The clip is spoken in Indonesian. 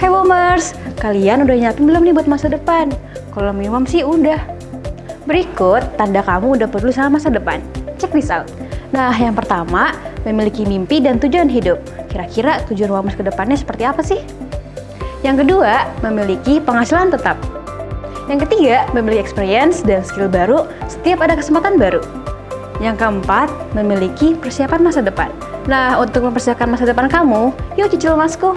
Hai Womers, kalian udah nyiapin belum nih buat masa depan? Kalau minimum sih udah. Berikut tanda kamu udah perlu sama masa depan. Check this out. Nah, yang pertama, memiliki mimpi dan tujuan hidup. Kira-kira tujuan Womers ke depannya seperti apa sih? Yang kedua, memiliki penghasilan tetap. Yang ketiga, memiliki experience dan skill baru setiap ada kesempatan baru. Yang keempat, memiliki persiapan masa depan. Nah, untuk mempersiapkan masa depan kamu, yuk cicil masku.